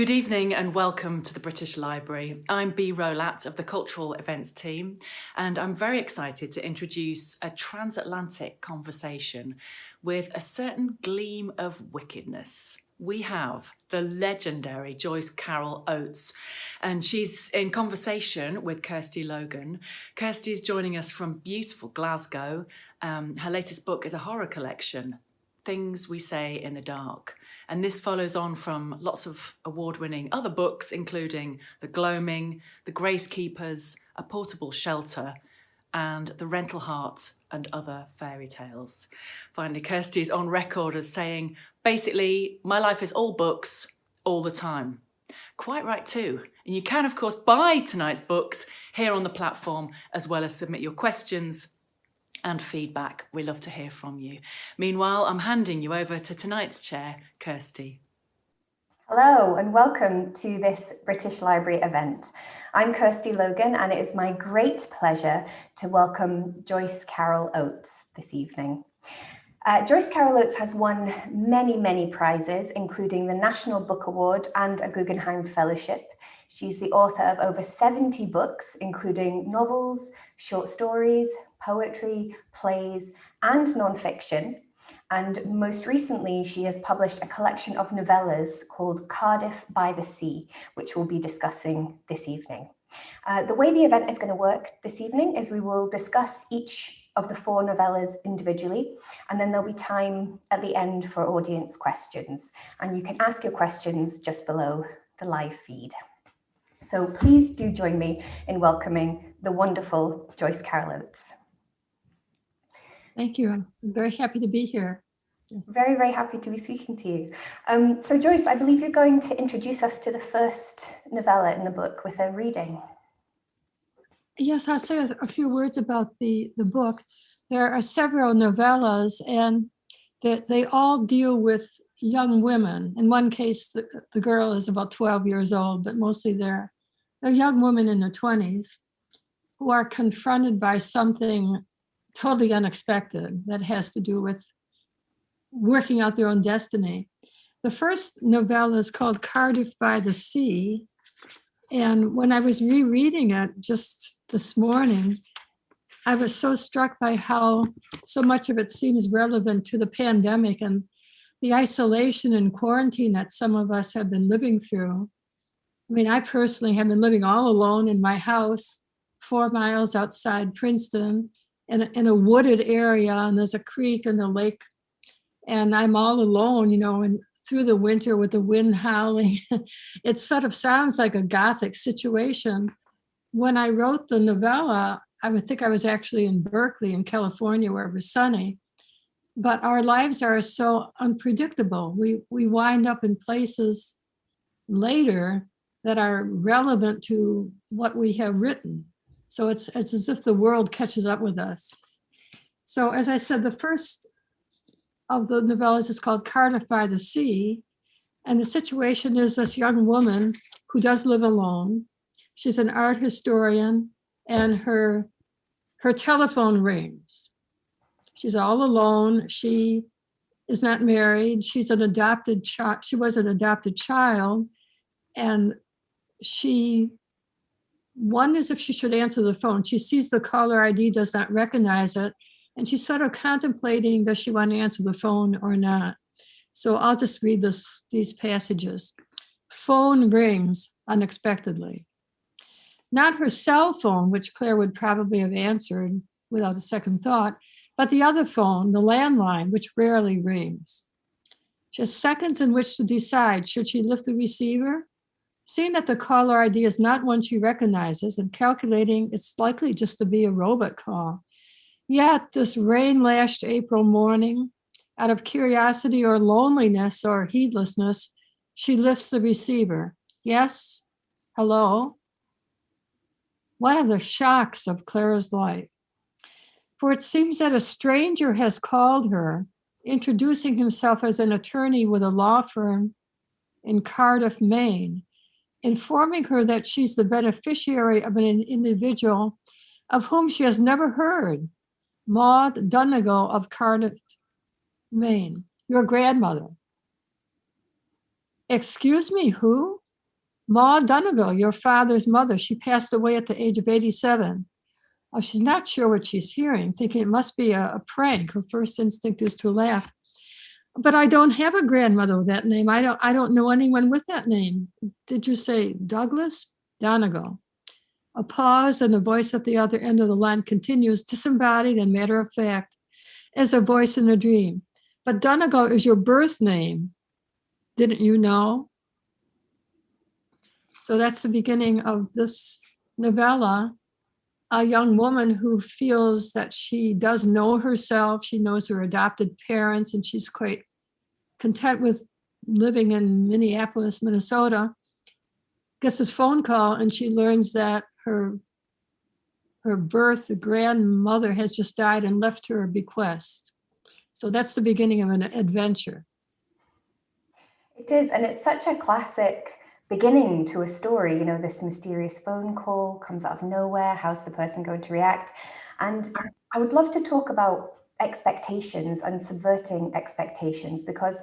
Good evening and welcome to the British Library. I'm Bee Rowlatt of the Cultural Events team and I'm very excited to introduce a transatlantic conversation with a certain gleam of wickedness. We have the legendary Joyce Carol Oates and she's in conversation with Kirsty Logan. Kirsty is joining us from beautiful Glasgow. Um, her latest book is a horror collection, Things We Say in the Dark. And this follows on from lots of award-winning other books, including The Gloaming, The Gracekeepers, A Portable Shelter, and The Rental Heart and other fairy tales. Finally, Kirsty is on record as saying, basically, my life is all books all the time. Quite right too. And you can, of course, buy tonight's books here on the platform, as well as submit your questions and feedback. We love to hear from you. Meanwhile, I'm handing you over to tonight's chair, Kirsty. Hello and welcome to this British Library event. I'm Kirsty Logan and it is my great pleasure to welcome Joyce Carol Oates this evening. Uh, Joyce Carol Oates has won many, many prizes, including the National Book Award and a Guggenheim Fellowship. She's the author of over 70 books, including novels, short stories, poetry, plays, and nonfiction. And most recently, she has published a collection of novellas called Cardiff by the Sea, which we'll be discussing this evening. Uh, the way the event is going to work this evening is we will discuss each of the four novellas individually, and then there'll be time at the end for audience questions. And you can ask your questions just below the live feed. So please do join me in welcoming the wonderful Joyce Carol Oates. Thank you. I'm very happy to be here. Yes. Very, very happy to be speaking to you. Um, so Joyce, I believe you're going to introduce us to the first novella in the book with a reading. Yes, I'll say a, a few words about the, the book. There are several novellas and that they all deal with young women. In one case, the, the girl is about 12 years old, but mostly they're, they're young women in their 20s who are confronted by something totally unexpected that has to do with working out their own destiny. The first novella is called Cardiff by the Sea. And when I was rereading it just this morning, I was so struck by how so much of it seems relevant to the pandemic and the isolation and quarantine that some of us have been living through. I mean, I personally have been living all alone in my house, four miles outside Princeton, in a, in a wooded area and there's a creek and a lake and I'm all alone, you know, and through the winter with the wind howling. it sort of sounds like a gothic situation. When I wrote the novella, I would think I was actually in Berkeley in California where it was sunny. But our lives are so unpredictable. We, we wind up in places later that are relevant to what we have written. So it's, it's as if the world catches up with us. So as I said, the first of the novellas is called Cardiff by the Sea. And the situation is this young woman who does live alone. She's an art historian and her, her telephone rings. She's all alone. She is not married. She's an adopted child. She was an adopted child and she wonders if she should answer the phone. She sees the caller ID, does not recognize it, and she's sort of contemplating, does she want to answer the phone or not? So I'll just read this, these passages. Phone rings unexpectedly. Not her cell phone, which Claire would probably have answered without a second thought, but the other phone, the landline, which rarely rings. Just seconds in which to decide, should she lift the receiver Seeing that the caller ID is not one she recognizes and calculating it's likely just to be a robot call. Yet this rain-lashed April morning, out of curiosity or loneliness or heedlessness, she lifts the receiver. Yes, hello. One of the shocks of Clare's life. For it seems that a stranger has called her, introducing himself as an attorney with a law firm in Cardiff, Maine, informing her that she's the beneficiary of an individual of whom she has never heard, Maud Donegal of Cardiff, Maine, your grandmother. Excuse me, who? Maud Donegal, your father's mother, she passed away at the age of 87. Oh, she's not sure what she's hearing, thinking it must be a, a prank. Her first instinct is to laugh. But I don't have a grandmother with that name. I don't I don't know anyone with that name. Did you say Douglas? Donegal. A pause and the voice at the other end of the line continues disembodied and matter of fact as a voice in a dream. But Donegal is your birth name. Didn't you know? So that's the beginning of this novella. A young woman who feels that she does know herself, she knows her adopted parents, and she's quite content with living in Minneapolis, Minnesota, gets this phone call and she learns that her her birth grandmother has just died and left her a bequest. So that's the beginning of an adventure. It is, and it's such a classic beginning to a story. You know, this mysterious phone call comes out of nowhere. How's the person going to react? And I would love to talk about expectations and subverting expectations because,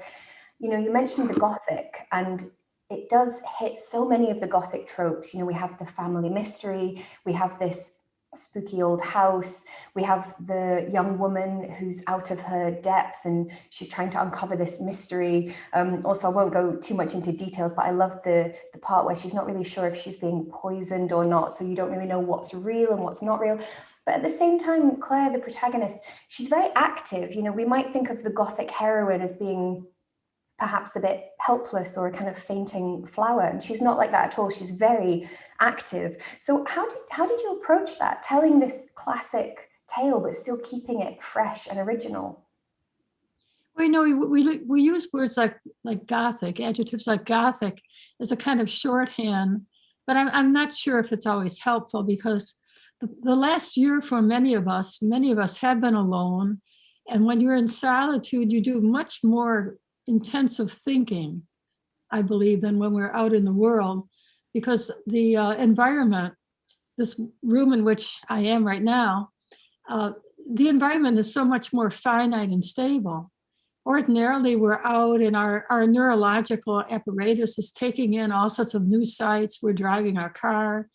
you know, you mentioned the Gothic and it does hit so many of the Gothic tropes. You know, we have the family mystery, we have this spooky old house. We have the young woman who's out of her depth and she's trying to uncover this mystery. Um, also, I won't go too much into details, but I love the, the part where she's not really sure if she's being poisoned or not. So you don't really know what's real and what's not real. But at the same time, Claire, the protagonist, she's very active. You know, we might think of the Gothic heroine as being perhaps a bit helpless or a kind of fainting flower. And she's not like that at all. She's very active. So how did, how did you approach that, telling this classic tale, but still keeping it fresh and original? Well, know, we, we, we use words like, like Gothic, adjectives like Gothic as a kind of shorthand, but I'm, I'm not sure if it's always helpful because the, the last year for many of us, many of us have been alone. And when you're in solitude, you do much more intensive thinking, I believe, than when we're out in the world, because the uh, environment, this room in which I am right now, uh, the environment is so much more finite and stable. Ordinarily, we're out and our, our neurological apparatus is taking in all sorts of new sights. We're driving our car.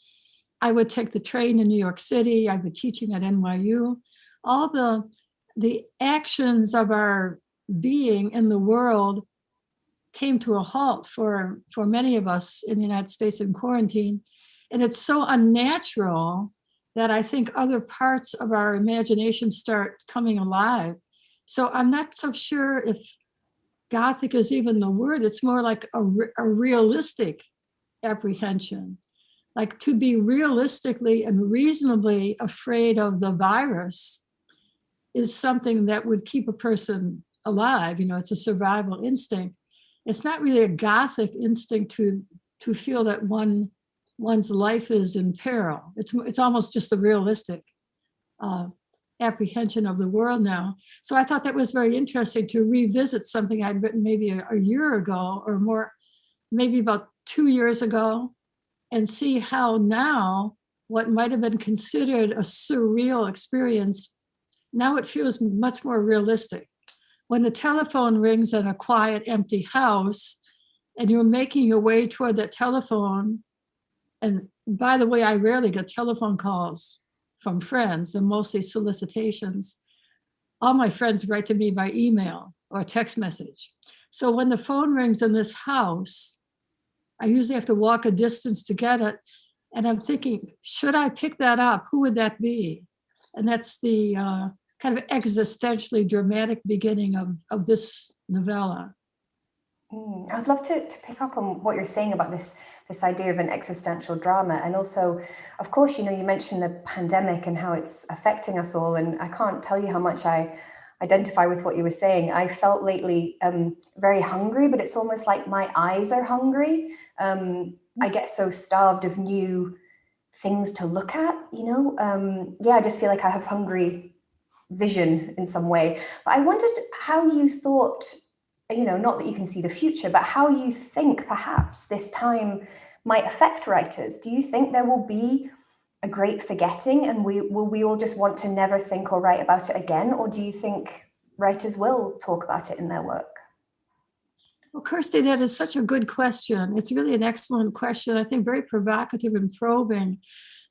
I would take the train in New York City. I've been teaching at NYU. All the, the actions of our being in the world came to a halt for, for many of us in the United States in quarantine. And it's so unnatural that I think other parts of our imagination start coming alive. So I'm not so sure if Gothic is even the word, it's more like a, a realistic apprehension, like to be realistically and reasonably afraid of the virus is something that would keep a person alive, you know, it's a survival instinct. It's not really a gothic instinct to to feel that one one's life is in peril. It's it's almost just a realistic uh, apprehension of the world now. So I thought that was very interesting to revisit something I'd written maybe a, a year ago or more, maybe about two years ago, and see how now what might have been considered a surreal experience, now it feels much more realistic when the telephone rings in a quiet, empty house, and you're making your way toward that telephone, and by the way, I rarely get telephone calls from friends and mostly solicitations. All my friends write to me by email or text message. So when the phone rings in this house, I usually have to walk a distance to get it. And I'm thinking, should I pick that up? Who would that be? And that's the uh, kind of existentially dramatic beginning of, of this novella. Mm, I'd love to, to pick up on what you're saying about this this idea of an existential drama. And also of course you know you mentioned the pandemic and how it's affecting us all. And I can't tell you how much I identify with what you were saying. I felt lately um, very hungry but it's almost like my eyes are hungry. Um, I get so starved of new things to look at you know? Um, yeah I just feel like I have hungry vision in some way. But I wondered how you thought, you know, not that you can see the future, but how you think perhaps this time might affect writers. Do you think there will be a great forgetting and we will we all just want to never think or write about it again? Or do you think writers will talk about it in their work? Well, Kirsty, that is such a good question. It's really an excellent question. I think very provocative and probing.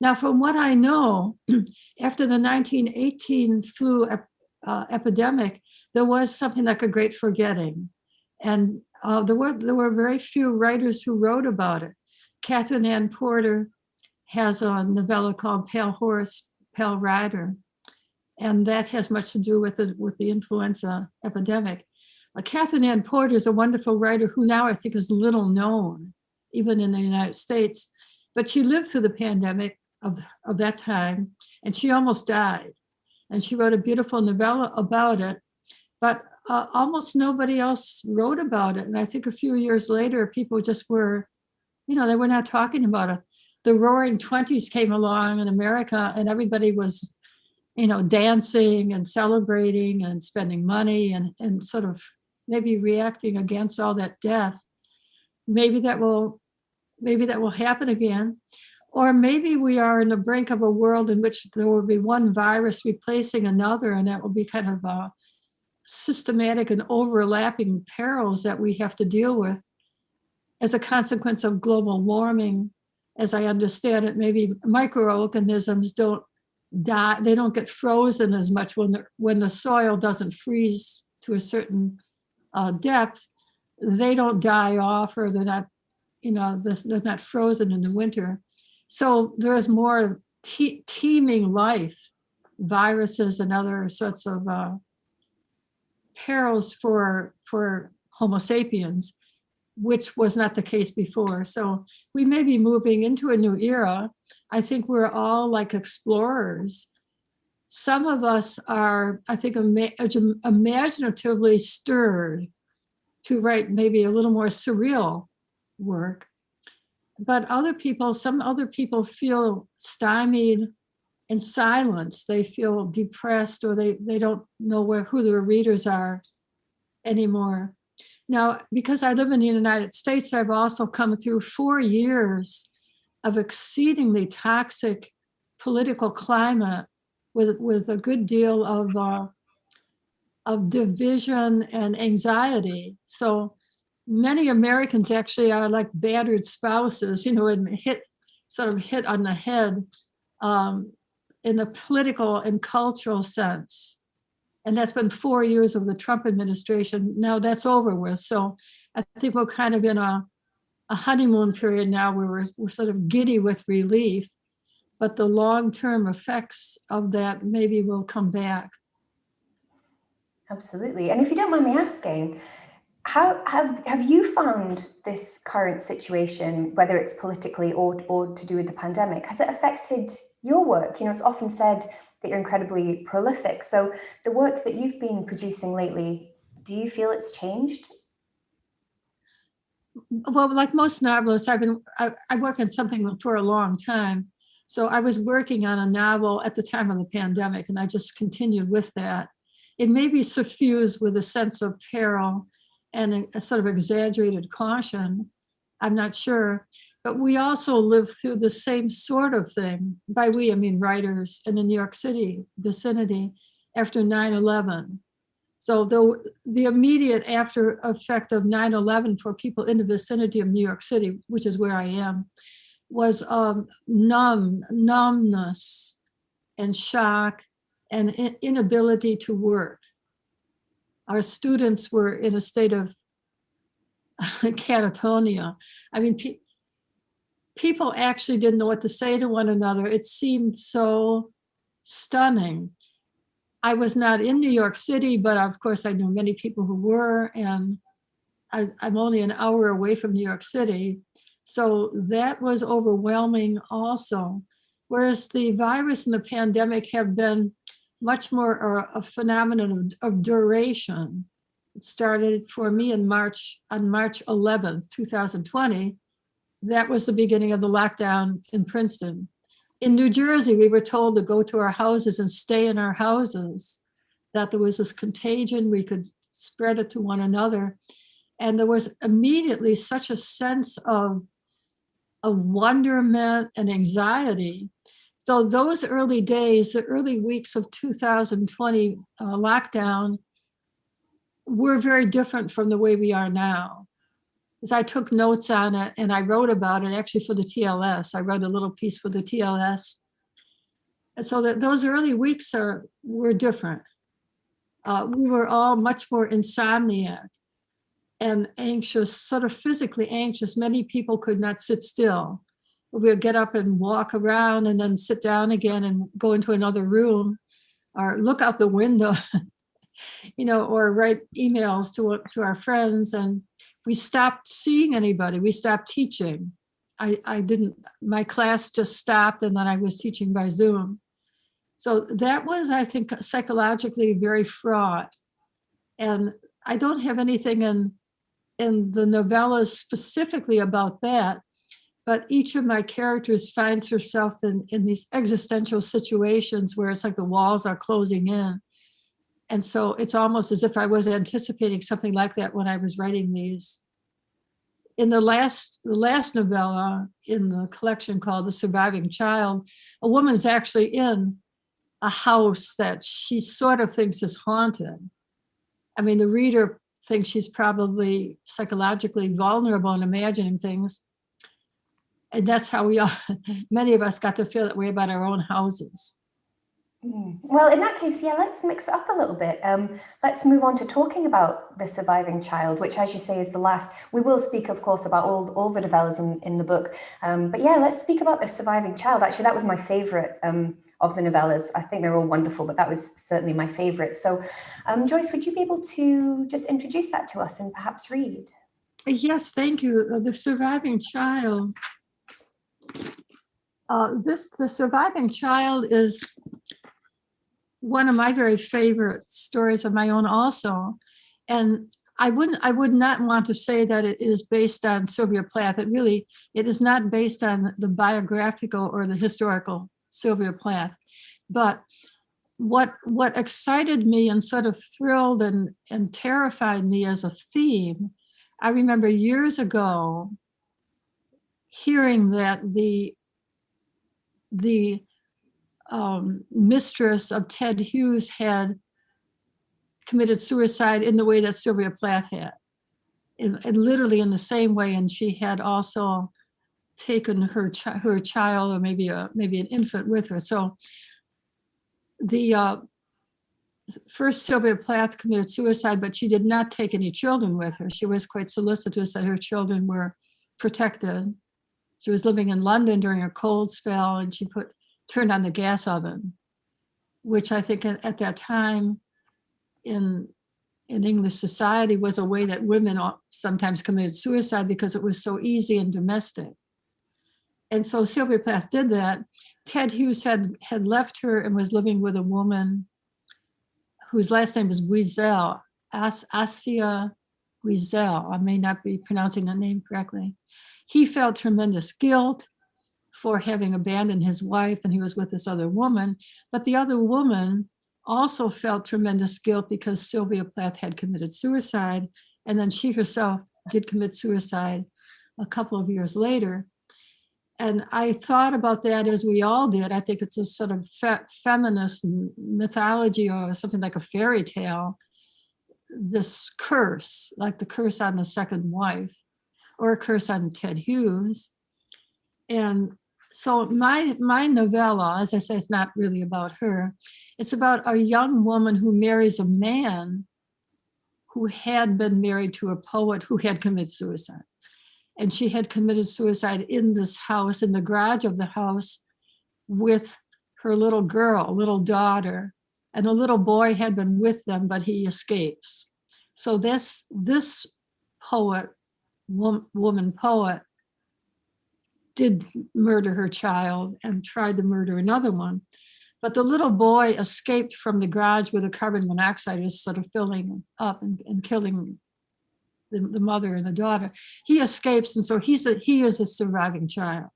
Now, from what I know, after the 1918 flu ep- uh, epidemic, there was something like a great forgetting. And uh, there, were, there were very few writers who wrote about it. Katherine Anne Porter has a novella called Pale Horse, Pale Rider. And that has much to do with the, with the influenza epidemic. Uh, Katherine Anne Porter is a wonderful writer who now I think is little known, even in the United States. But she lived through the pandemic of, of that time and she almost died. And she wrote a beautiful novella about it. But uh, almost nobody else wrote about it. And I think a few years later, people just were, you know, they were not talking about it. The roaring 20s came along in America and everybody was, you know, dancing and celebrating and spending money and, and sort of maybe reacting against all that death. Maybe that will, maybe that will happen again. Or maybe we are in the brink of a world in which there will be one virus replacing another, and that will be kind of a systematic and overlapping perils that we have to deal with as a consequence of global warming. As I understand it, maybe microorganisms don't die, they don't get frozen as much when the, when the soil doesn't freeze to a certain uh, depth. They don't die off or they're not, you know, they're not frozen in the winter. So there's more te teeming life, viruses and other sorts of uh, perils for, for Homo sapiens, which was not the case before. So we may be moving into a new era. I think we're all like explorers. Some of us are, I think, ima imaginatively stirred to write maybe a little more surreal work. But other people, some other people feel stymied in silence. They feel depressed or they, they don't know where who their readers are anymore. Now, because I live in the United States, I've also come through four years of exceedingly toxic political climate with, with a good deal of, uh, of division and anxiety. So many Americans actually are like battered spouses, you know, and hit sort of hit on the head um, in a political and cultural sense. And that's been four years of the Trump administration. Now that's over with. So I think we're kind of in a, a honeymoon period now where we're, we're sort of giddy with relief, but the long-term effects of that maybe will come back. Absolutely. And if you don't mind me asking, how have, have you found this current situation, whether it's politically or, or to do with the pandemic, has it affected your work? You know, it's often said that you're incredibly prolific. So the work that you've been producing lately, do you feel it's changed? Well, like most novelists, I've been I, I work on something for a long time. So I was working on a novel at the time of the pandemic, and I just continued with that. It may be suffused with a sense of peril and a, a sort of exaggerated caution. I'm not sure. But we also lived through the same sort of thing. By we, I mean writers in the New York City vicinity after 9-11. So the, the immediate after effect of 9-11 for people in the vicinity of New York City, which is where I am, was um, numb, numbness and shock and inability to work. Our students were in a state of catatonia. I mean, pe people actually didn't know what to say to one another. It seemed so stunning. I was not in New York City, but of course I knew many people who were, and I, am only an hour away from New York City. So that was overwhelming also. Whereas the virus and the pandemic have been much more uh, a phenomenon of, of duration. It started for me in March, on March 11th, 2020, that was the beginning of the lockdown in Princeton. In New Jersey, we were told to go to our houses and stay in our houses, that there was this contagion, we could spread it to one another. And there was immediately such a sense of, of wonderment and anxiety. So those early days, the early weeks of 2020 uh, lockdown, were very different from the way we are now. is I took notes on it and I wrote about it actually for the TLS. I wrote a little piece for the TLS. And so that those early weeks are were different. Uh, we were all much more insomniac and anxious, sort of physically anxious. Many people could not sit still. We would get up and walk around and then sit down again and go into another room or look out the window, you know, or write emails to, to our friends. And we stopped seeing anybody. We stopped teaching. I, I didn't, my class just stopped and then I was teaching by Zoom. So that was, I think, psychologically very fraught. And I don't have anything in, in the novellas specifically about that, but each of my characters finds herself in, in these existential situations where it's like the walls are closing in. And so it's almost as if I was anticipating something like that when I was writing these. In the last, the last novella in the collection called The Surviving Child, a woman is actually in a house that she sort of thinks is haunted. I mean, the reader thinks she's probably psychologically vulnerable and imagining things. And that's how we all, many of us got to feel that way about our own houses. Mm. Well, in that case, yeah, let's mix it up a little bit. Um, let's move on to talking about the surviving child, which, as you say, is the last. We will speak, of course, about all all the novellas in, in the book. Um, but yeah, let's speak about the surviving child. Actually, that was my favorite um, of the novellas. I think they're all wonderful, but that was certainly my favorite. So, um, Joyce, would you be able to just introduce that to us and perhaps read? Yes, thank you. Uh, The surviving child. Uh, this, the surviving child is one of my very favorite stories of my own also. And I wouldn't, I would not want to say that it is based on Sylvia Plath. It really, it is not based on the biographical or the historical Sylvia Plath. But what what excited me and sort of thrilled and, and terrified me as a theme, I remember years ago hearing that the the um, mistress of Ted Hughes had committed suicide in the way that Sylvia Plath had. And, literally in the same way, and she had also taken her chi her child or maybe a maybe an infant with her. So the uh, first Sylvia Plath committed suicide, but she did not take any children with her. She was quite solicitous that her children were protected. She was living in London during a cold spell and she put turned on the gas oven, which I think at, at that time in in English society was a way that women sometimes committed suicide because it was so easy and domestic. And so Sylvia Plath did that. Ted Hughes had, had left her and was living with a woman whose last name was Wiesel, As Assia Wiesel. I may not be pronouncing the name correctly. He felt tremendous guilt for having abandoned his wife and he was with this other woman. But the other woman also felt tremendous guilt because Sylvia Plath had committed suicide. And then she herself did commit suicide a couple of years later and I thought about that as we all did. I think it's a sort of fe feminist mythology or something like a fairy tale. This curse, like the curse on the second wife or a curse on Ted Hughes. And so my, my novella, as I say, it's not really about her. It's about a young woman who marries a man who had been married to a poet who had committed suicide and she had committed suicide in this house, in the garage of the house with her little girl, little daughter, and a little boy had been with them, but he escapes. So this, this poet, woman poet, did murder her child and tried to murder another one. But the little boy escaped from the garage where the carbon monoxide was sort of filling up and, and killing the, the mother and the daughter, he escapes. And so he's a, he is a surviving child.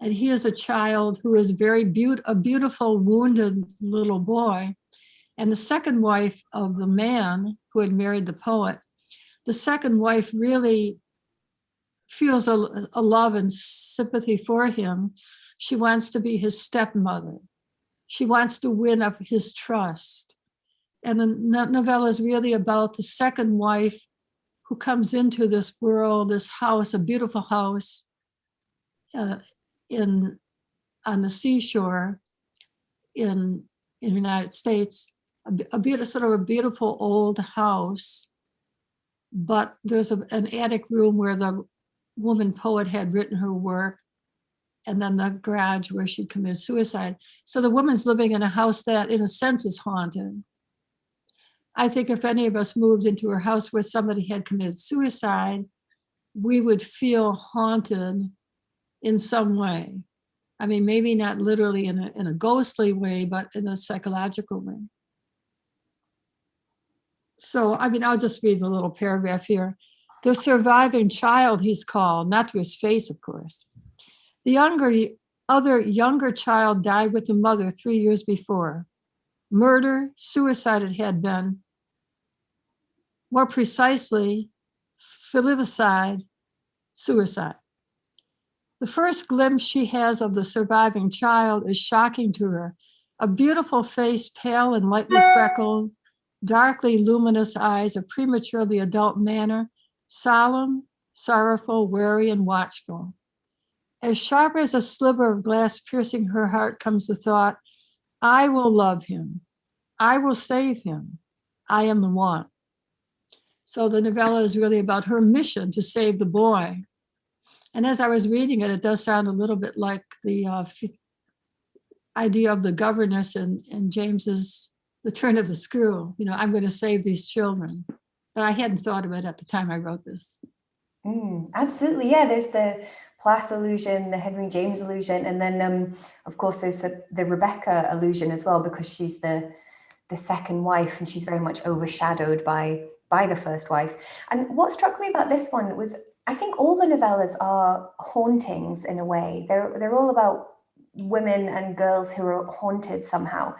And he is a child who is very be a beautiful, wounded little boy. And the second wife of the man who had married the poet, the second wife really feels a, a love and sympathy for him. She wants to be his stepmother. She wants to win up his trust. And the novella is really about the second wife who comes into this world, this house, a beautiful house uh, in on the seashore in in the United States, a beautiful sort of a beautiful old house. But there's a, an attic room where the woman poet had written her work, and then the garage where she committed suicide. So the woman's living in a house that, in a sense, is haunted. I think if any of us moved into a house where somebody had committed suicide, we would feel haunted in some way. I mean, maybe not literally in a, in a ghostly way, but in a psychological way. So, I mean, I'll just read the little paragraph here. The surviving child, he's called, not to his face, of course. The younger, other younger child died with the mother three years before. Murder, suicide it had been. More precisely, filicide, suicide. The first glimpse she has of the surviving child is shocking to her. A beautiful face, pale and lightly freckled, darkly luminous eyes, a prematurely adult manner, solemn, sorrowful, wary, and watchful. As sharp as a sliver of glass piercing her heart comes the thought, I will love him. I will save him. I am the one. So the novella is really about her mission to save the boy. And as I was reading it, it does sound a little bit like the uh, idea of the governess and, and James's The Turn of the Screw. You know, I'm going to save these children. But I hadn't thought of it at the time I wrote this. Mm, absolutely, yeah. There's the Plath illusion, the Henry James illusion, and then um, of course there's the, the Rebecca illusion as well because she's the the second wife and she's very much overshadowed by by the first wife. And what struck me about this one was I think all the novellas are hauntings in a way. They're they're all about women and girls who are haunted somehow.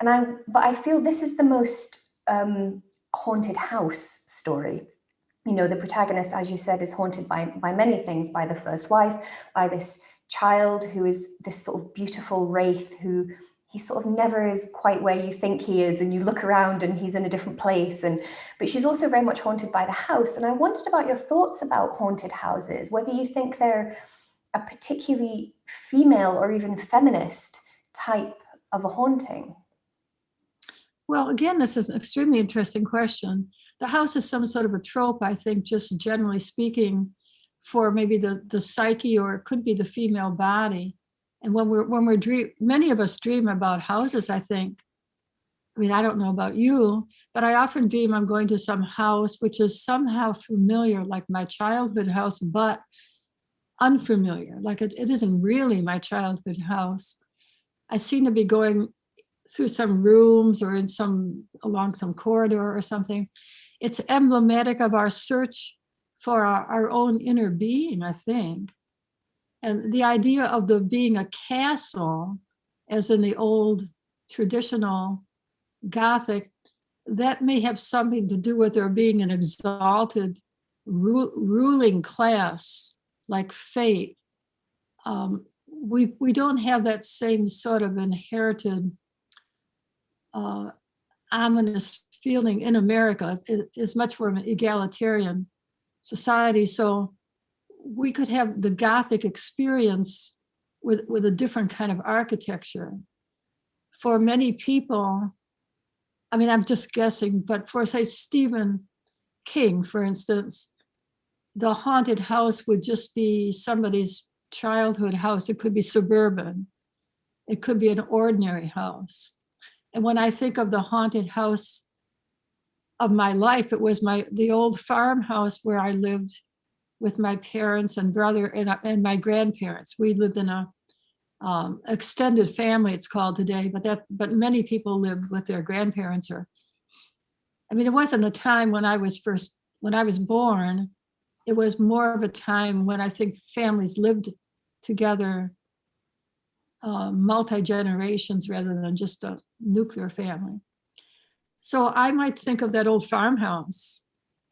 And I but I feel this is the most um, haunted house story. You know the protagonist as you said is haunted by by many things by the first wife by this child who is this sort of beautiful wraith who he sort of never is quite where you think he is and you look around and he's in a different place. And but she's also very much haunted by the house. And i wondered about your thoughts about haunted houses whether you think they're a particularly female or even feminist type of a haunting Well, again, this is an extremely interesting question. The house is some sort of a trope, I think, just generally speaking, for maybe the, the psyche or it could be the female body. And when we're when we're dream, many of us dream about houses, I think. I mean, I don't know about you, but I often dream I'm going to some house which is somehow familiar, like my childhood house, but unfamiliar, like it, it isn't really my childhood house. I seem to be going through some rooms or in some along some corridor or something. It's emblematic of our search for our, our own inner being, I think. And the idea of the being a castle, as in the old traditional Gothic, that may have something to do with there being an exalted ru- ruling class like fate. Um, we we don't have that same sort of inherited uh, ominous feeling in America. It is much more of an egalitarian society. So we could have the Gothic experience with, with a different kind of architecture. For many people, I mean, I'm just guessing, but for say Stephen King, for instance, the haunted house would just be somebody's childhood house. It could be suburban. It could be an ordinary house. And when I think of the haunted house of my life, it was my the old farmhouse where I lived with my parents and brother and, and my grandparents. We lived in a um, extended family, it's called today, but that but many people lived with their grandparents or I mean, it wasn't a time when I was first when I was born. It was more of a time when I think families lived together uh, multi-generations rather than just a nuclear family. So I might think of that old farmhouse.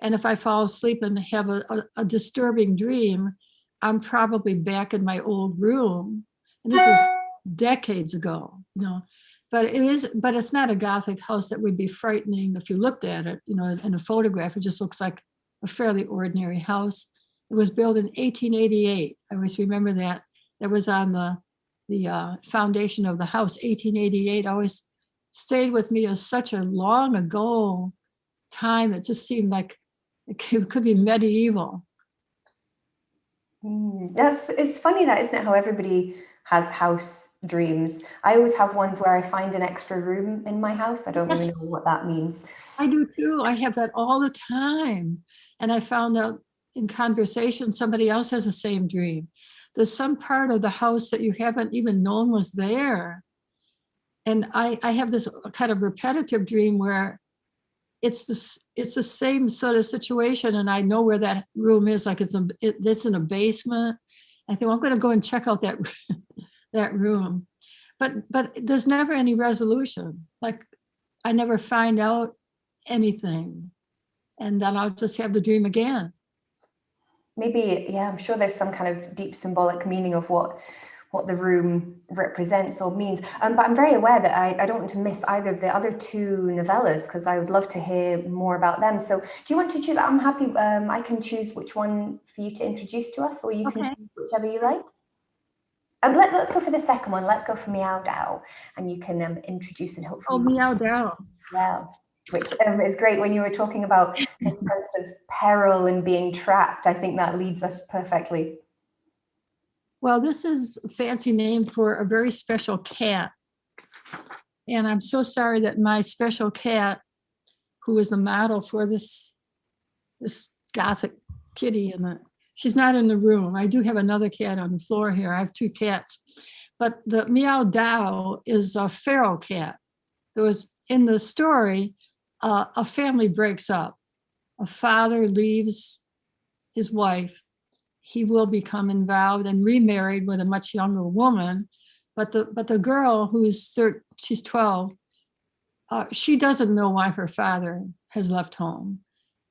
And if I fall asleep and have a, a, a disturbing dream, I'm probably back in my old room. And this is decades ago, you know. But it is, but it's not a Gothic house that would be frightening if you looked at it, you know, in a photograph. It just looks like a fairly ordinary house. It was built in 1888. I always remember that. That was on the, the uh, foundation of the house, 1888. Always stayed with me as such a long ago time. It just seemed like it could be medieval. Mm, That's it's funny that isn't it how everybody has house dreams. I always have ones where I find an extra room in my house. I don't really know what that means. I do too. I have that all the time. And I found out in conversation, somebody else has the same dream. There's some part of the house that you haven't even known was there. And I, I have this kind of repetitive dream where it's this, it's the same sort of situation and I know where that room is, like it's, a, it, it's in a basement. I think, well, I'm gonna go and check out that, that room. But, but there's never any resolution. Like I never find out anything. And then I'll just have the dream again. Maybe, yeah, I'm sure there's some kind of deep symbolic meaning of what what the room represents or means. Um, but I'm very aware that I, I don't want to miss either of the other two novellas because I would love to hear more about them. So do you want to choose? I'm happy. Um, I can choose which one for you to introduce to us or you can choose whichever you like. Um, let, let's go for the second one. Let's go for Miao Dao and you can um, introduce and hopefully. Oh, Miao Dao. well, which um, is great when you were talking about this sense of peril and being trapped. I think that leads us perfectly. Well, this is a fancy name for a very special cat. And I'm so sorry that my special cat, who is the model for this, this gothic kitty in the, she's not in the room. I do have another cat on the floor here. I have two cats. But the Miao Dao is a feral cat. There was, in the story, uh, a family breaks up. A father leaves his wife he will become involved and remarried with a much younger woman. But the but the girl who's thir she's 12, uh, she doesn't know why her father has left home.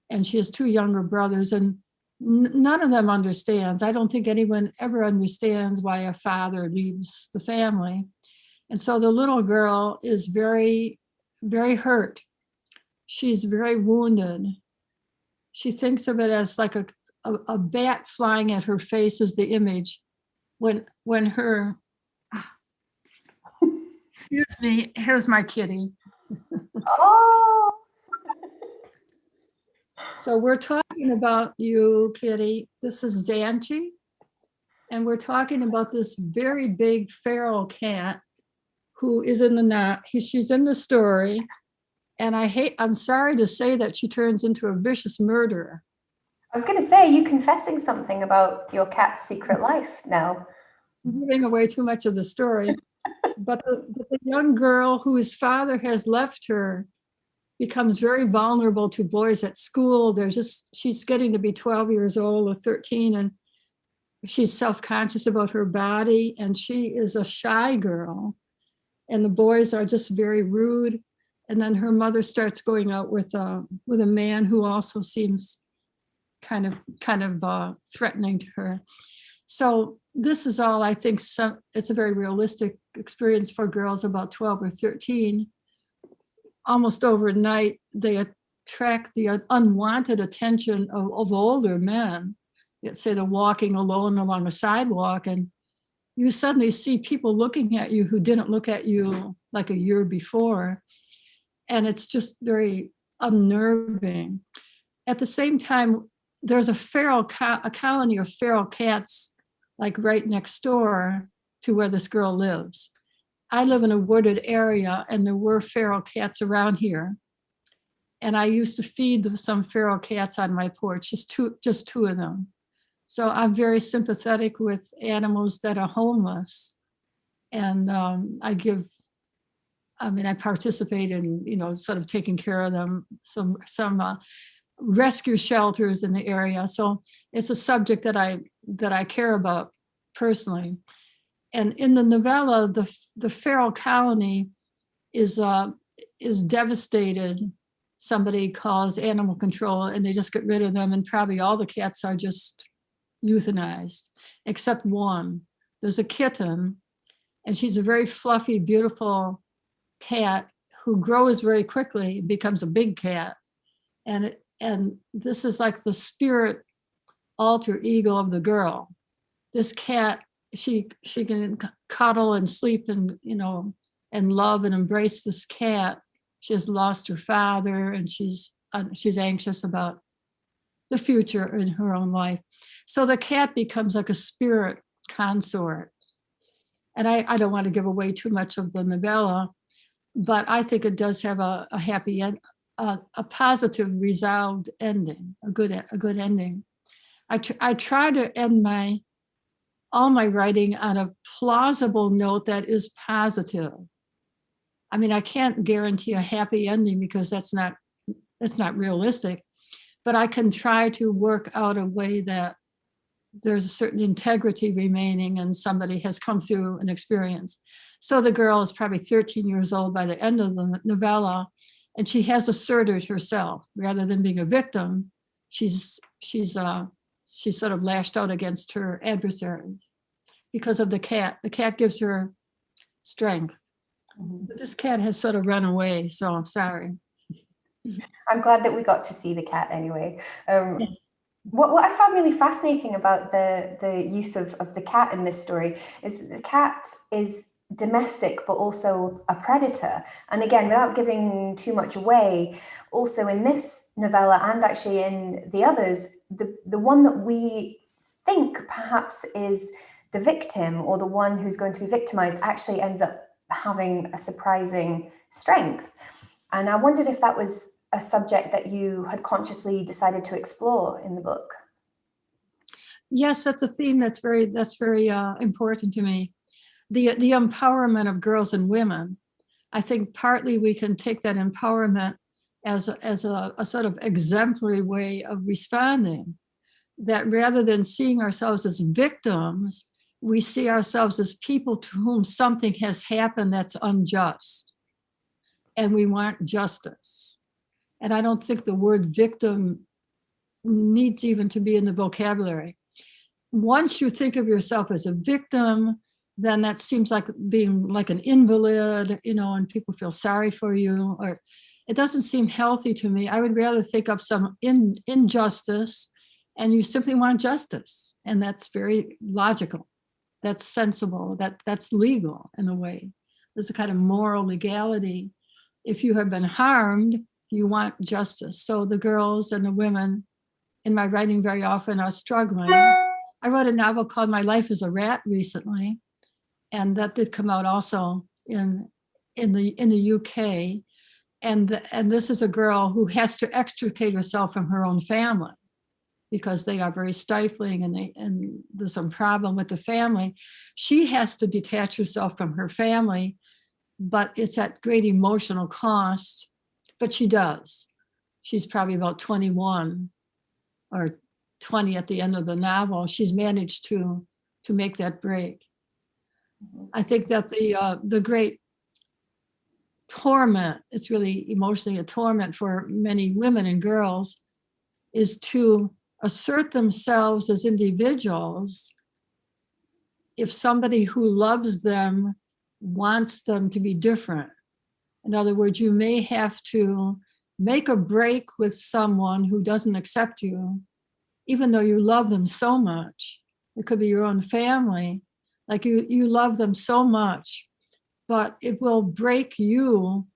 And she has two younger brothers and none of them understands. I don't think anyone ever understands why a father leaves the family. And so the little girl is very, very hurt. She's very wounded. She thinks of it as like a a, a bat flying at her face is the image when when her excuse me here's my kitty. Oh, so we're talking about you kitty. This is Zanche and we're talking about this very big feral cat who is in the knot he, she's in the story and I hate I'm sorry to say that she turns into a vicious murderer I was going to say, you confessing something about your cat's secret life now. giving away too much of the story. But the, the young girl whose father has left her becomes very vulnerable to boys at school. There's just, she's getting to be 12 years old or 13 and she's self-conscious about her body and she is a shy girl. And the boys are just very rude. And then her mother starts going out with a, with a man who also seems kind of, kind of uh, threatening to her. So this is all, I think, some, it's a very realistic experience for girls about 12 or 13. Almost overnight, they attract the unwanted attention of, of older men. Say they're walking alone along a sidewalk and you suddenly see people looking at you who didn't look at you like a year before. And it's just very unnerving. At the same time, there's a feral, co- a colony of feral cats like right next door to where this girl lives. I live in a wooded area and there were feral cats around here. And I used to feed some feral cats on my porch, just two, just two of them. So I'm very sympathetic with animals that are homeless. And um, I give, I mean, I participate in, you know, sort of taking care of them, some, some uh, rescue shelters in the area. So it's a subject that I that I care about personally. And in the novella, the the feral colony is uh, is devastated. Somebody calls animal control and they just get rid of them and probably all the cats are just euthanized, except one. There's a kitten and she's a very fluffy, beautiful cat who grows very quickly, becomes a big cat. And it, and this is like the spirit alter ego of the girl. This cat, she she can cuddle and sleep and you know and love and embrace this cat. She has lost her father and she's she's anxious about the future in her own life. So the cat becomes like a spirit consort. And I, I don't want to give away too much of the novella, but I think it does have a, a happy end, a, a positive resolved ending, a good, a good ending. I, tr- I try to end my, all my writing on a plausible note that is positive. I mean, I can't guarantee a happy ending because that's not, that's not realistic, but I can try to work out a way that there's a certain integrity remaining and somebody has come through an experience. So the girl is probably 13 years old by the end of the novella, and she has asserted herself rather than being a victim. She's she's uh she's sort of lashed out against her adversaries because of the cat. The cat gives her strength. Mhm. But this cat has sort of run away, so I'm sorry. I'm glad that we got to see the cat anyway. Um, Yes. what, what I found really fascinating about the, the use of, of the cat in this story is that the cat is domestic but also a predator. And again, without giving too much away, also in this novella and actually in the others, the, the one that we think perhaps is the victim or the one who's going to be victimized actually ends up having a surprising strength. And I wondered if that was a subject that you had consciously decided to explore in the book. Yes, that's a theme that's very that's very uh, important to me. The the empowerment of girls and women. I think partly we can take that empowerment as a, as a, a sort of exemplary way of responding. That rather than seeing ourselves as victims, we see ourselves as people to whom something has happened that's unjust, and we want justice. And I don't think the word victim needs even to be in the vocabulary once you think of yourself as a victim, then that seems like being like an invalid, you know, and people feel sorry for you, or it doesn't seem healthy to me. I would rather think of some in, injustice and you simply want justice. And that's very logical. That's sensible. That that's legal in a way. There's a kind of moral legality. If you have been harmed, you want justice. So the girls and the women in my writing very often are struggling. I wrote a novel called My Life as a Rat recently, and that did come out also in in the in the UK. And the, and this is a girl who has to extricate herself from her own family because they are very stifling and they and there's some problem with the family. She has to detach herself from her family, but it's at great emotional cost. But she does. She's probably about 21 or 20 at the end of the novel, she's managed to to make that break. I think that the uh, the great torment, it's really emotionally a torment for many women and girls, is to assert themselves as individuals if somebody who loves them wants them to be different. In other words, you may have to make a break with someone who doesn't accept you even though you love them so much, it could be your own family, like you, you love them so much, but it will break you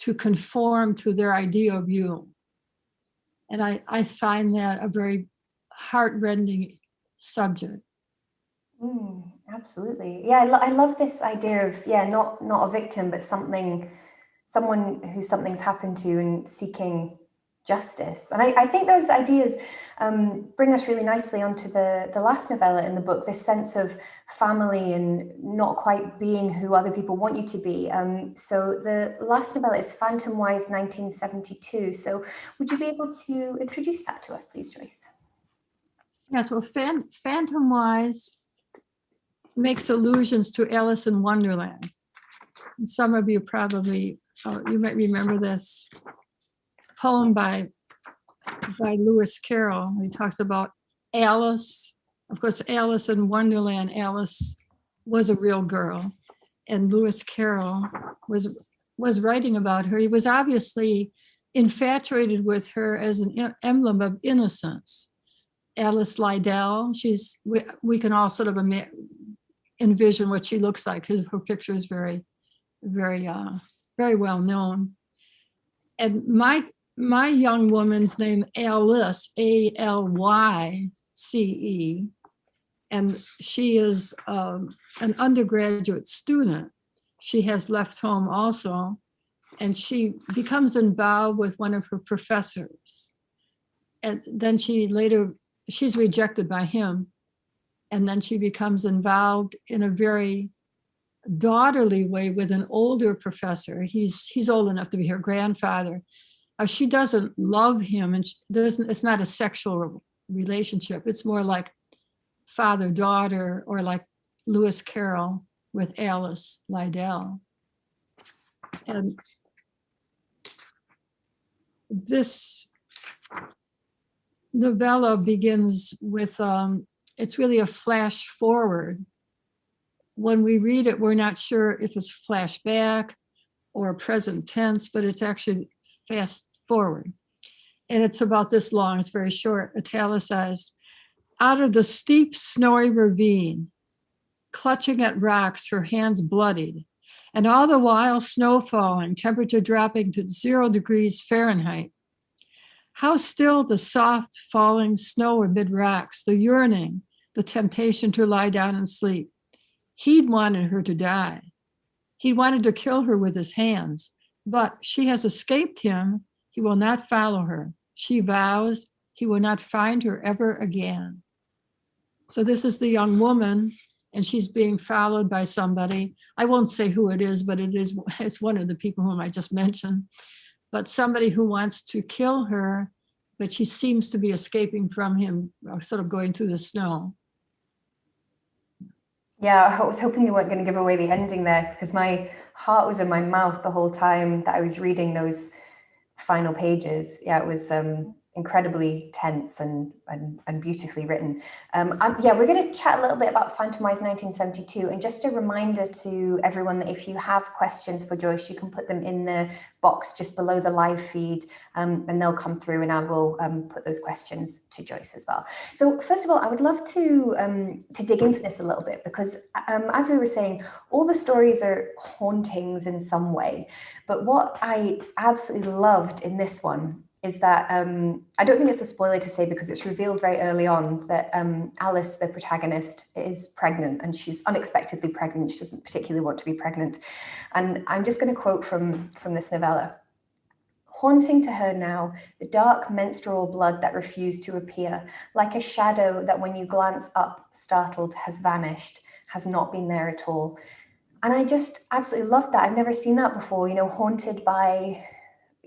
to conform to their idea of you. And I, I find that a very heartrending subject. Mm, absolutely. Yeah, I, lo- I love this idea of yeah, not not a victim, but something, someone who something's happened to and seeking justice. And I, I think those ideas um, bring us really nicely onto the the last novella in the book. This sense of family and not quite being who other people want you to be. Um, so the last novella is Phantomwise 1972. So would you be able to introduce that to us, please, Joyce? Yes, well, Phan- Phantomwise makes allusions to Alice in Wonderland. And Some of you probably, uh, you might remember this poem by, by Lewis Carroll. He talks about Alice. Of course, Alice in Wonderland, Alice was a real girl. And Lewis Carroll was, was writing about her. He was obviously infatuated with her as an emblem of innocence. Alice Liddell, she's, we, we can all sort of envision what she looks like, because her picture is very, very, uh, very well known. And my, my young woman's name Alice, A-L-Y-C-E. And she is um, an undergraduate student. She has left home also, and she becomes involved with one of her professors. And then she later, she's rejected by him. And then she becomes involved in a very daughterly way with an older professor. He's, he's old enough to be her grandfather. Uh, she doesn't love him and doesn't, it's not a sexual relationship. It's more like father-daughter or like Lewis Carroll with Alice Liddell. And this novella begins with, um, it's really a flash forward. When we read it, we're not sure if it's flashback or present tense, but it's actually fast forward. And it's about this long, it's very short, italicized. Out of the steep snowy ravine, clutching at rocks, her hands bloodied, and all the while snow falling, temperature dropping to zero degrees Fahrenheit. How still the soft falling snow amid rocks, the yearning, the temptation to lie down and sleep. He'd wanted her to die. He wanted to kill her with his hands, but she has escaped him. He will not follow her. She vows he will not find her ever again. So this is the young woman and she's being followed by somebody. I won't say who it is, but it is it's one of the people whom I just mentioned. But somebody who wants to kill her, but she seems to be escaping from him, uh, sort of going through the snow. Yeah, I was hoping you weren't going to give away the ending there because my heart was in my mouth the whole time that I was reading those final pages. Yeah, it was um, incredibly tense and, and, and beautifully written. Um, um, yeah, we're going to chat a little bit about Phantomwise 1972 and just a reminder to everyone that if you have questions for Joyce, you can put them in the box just below the live feed um, and they'll come through and I will um, put those questions to Joyce as well. So first of all, I would love to, um, to dig into this a little bit because um, as we were saying, all the stories are hauntings in some way. But what I absolutely loved in this one is that um, I don't think it's a spoiler to say because it's revealed very early on that um, Alice, the protagonist, is pregnant and she's unexpectedly pregnant. She doesn't particularly want to be pregnant. And I'm just going to quote from, from this novella. Haunting to her now, the dark menstrual blood that refused to appear, like a shadow that when you glance up, startled, has vanished, has not been there at all. And I just absolutely loved that. I've never seen that before, you know, haunted by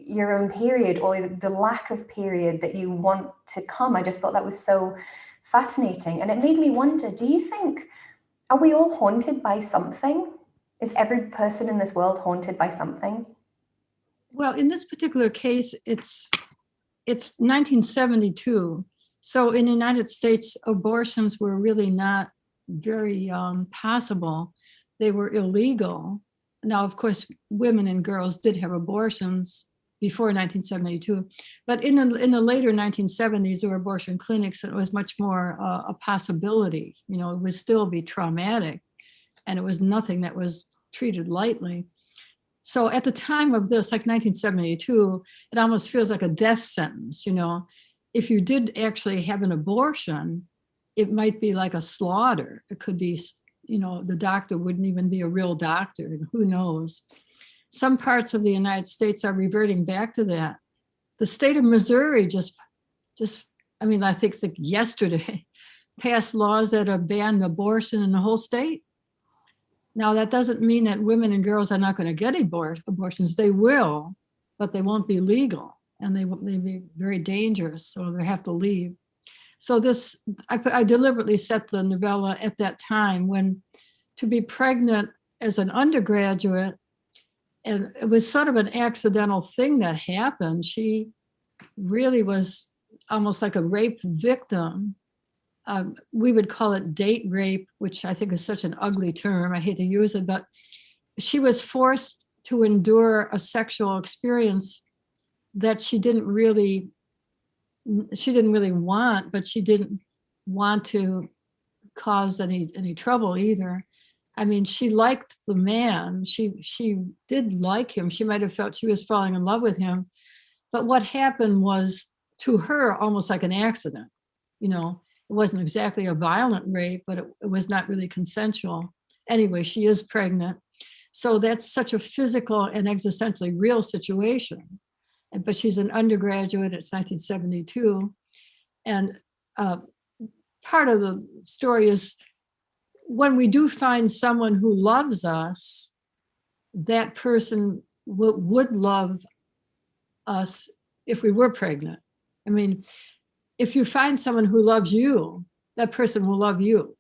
your own period or the lack of period that you want to come. I just thought that was so fascinating. And it made me wonder, do you think, are we all haunted by something? Is every person in this world haunted by something? Well, in this particular case, it's it's 1972. So in the United States, abortions were really not very um, possible. They were illegal. Now, of course, women and girls did have abortions before 1972. But in the, in the later 1970s, there were abortion clinics and it was much more uh, a possibility. You know, it would still be traumatic and it was nothing that was treated lightly. So at the time of this, like 1972, it almost feels like a death sentence, you know. If you did actually have an abortion, it might be like a slaughter. It could be, you know, the doctor wouldn't even be a real doctor, who knows some parts of the United States are reverting back to that. The state of Missouri just, just, I mean, I think that yesterday passed laws that have banned abortion in the whole state. Now, that doesn't mean that women and girls are not going to get abort abortions. They will, but they won't be legal and they will be very dangerous, so they have to leave. So this, I, I deliberately set the novella at that time when to be pregnant as an undergraduate and it was sort of an accidental thing that happened. She really was almost like a rape victim. Um, we would call it date rape, which I think is such an ugly term. I hate to use it, but she was forced to endure a sexual experience that she didn't really, she didn't really want, but she didn't want to cause any, any trouble either. I mean, she liked the man. She, she did like him. She might have felt she was falling in love with him. But what happened was to her almost like an accident. You know, it wasn't exactly a violent rape, but it, it was not really consensual. Anyway, she is pregnant. So that's such a physical and existentially real situation. But she's an undergraduate, it's 1972. And uh, part of the story is when we do find someone who loves us, that person would, love us if we were pregnant. I mean, if you find someone who loves you, that person will love you.